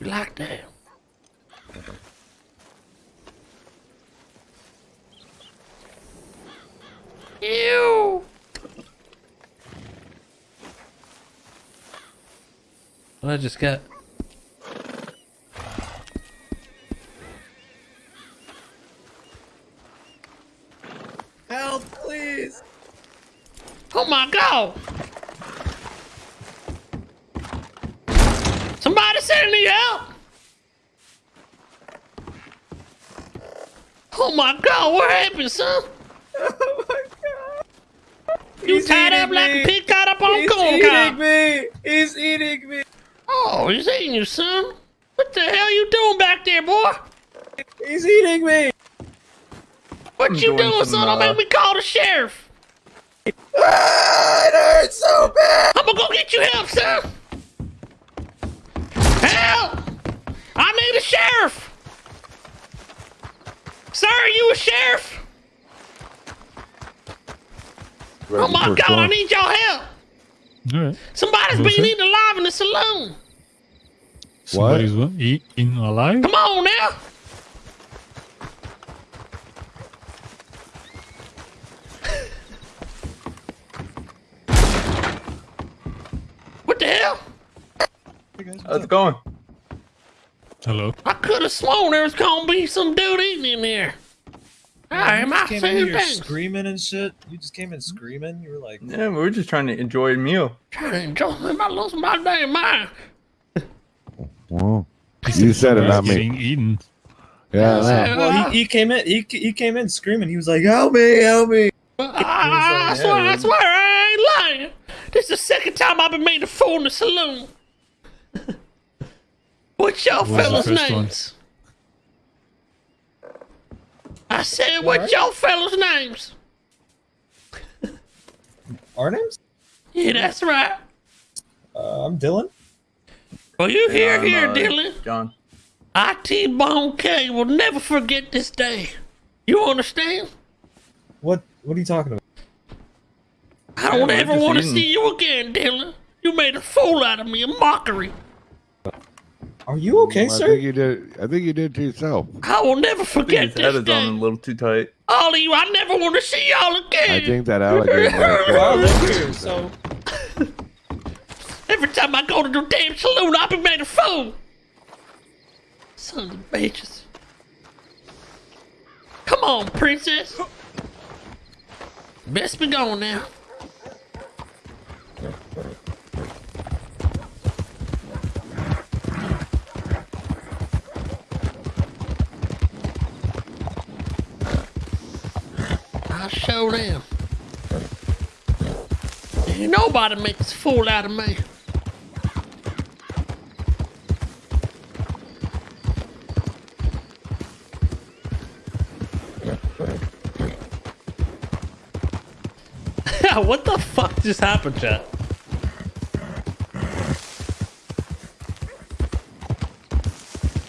You like that? Ew. What I just got? Help, please! Oh my god! Somebody send me help! Oh my god, what happened, son? Oh my god! You He's tied up eating like me. a pig tied up on He's corn eating me! He's eating me! Oh, he's eating you, son. What the hell you doing back there, boy? He's eating me! What I'm you doing doing, some, son? Don't make me call the sheriff. Ah, it hurts so bad! I'm gonna go get you help, son. Help! I need a sheriff. Sir, are you a sheriff? Oh my god, I need y'all help. Alright. Somebody's What's been that? eaten alive in the saloon. Somebody's what? Eating alive? Come on now. what the hell? How's it going? Hello. I could have sworn there was gonna be some dude eating in there. I am you I just came in here things? screaming and shit. You just came in screaming. You were like, Yeah, we were just trying to enjoy a meal. Trying to enjoy him. I lost my damn mind. Well, you said it, not me. Getting eaten. Yeah, I know. well, he, uh, he came in. He, he came in screaming. He was like, "Help me! Help me!" I, I, I swear, I swear, I ain't lying. This is the second time I've been made a fool in the saloon. What's your was the fellas' first one? Names? I said, what's What? your fellas' names? Our names? Yeah, that's right. Uh, I'm Dylan. Well, you hear I'm, here, uh, Dylan. John. IT Bone K will never forget this day. You understand? What? What are you talking about? I don't we're ever want to see you again, Dylan. You made a fool out of me, a mockery. Are you okay, mm, I sir? think you did. I think you did to yourself. I will never I think forget his head this is on a little too tight. All of you, I never want to see y'all again. I think that alligator. might have Well, I killed live you. here, so Every time I go to the damn saloon, I be made a fool. Sons of bitches. Come on, princess. Best be going now. I'll show them. Nobody makes a fool out of me. what the fuck just happened, chat?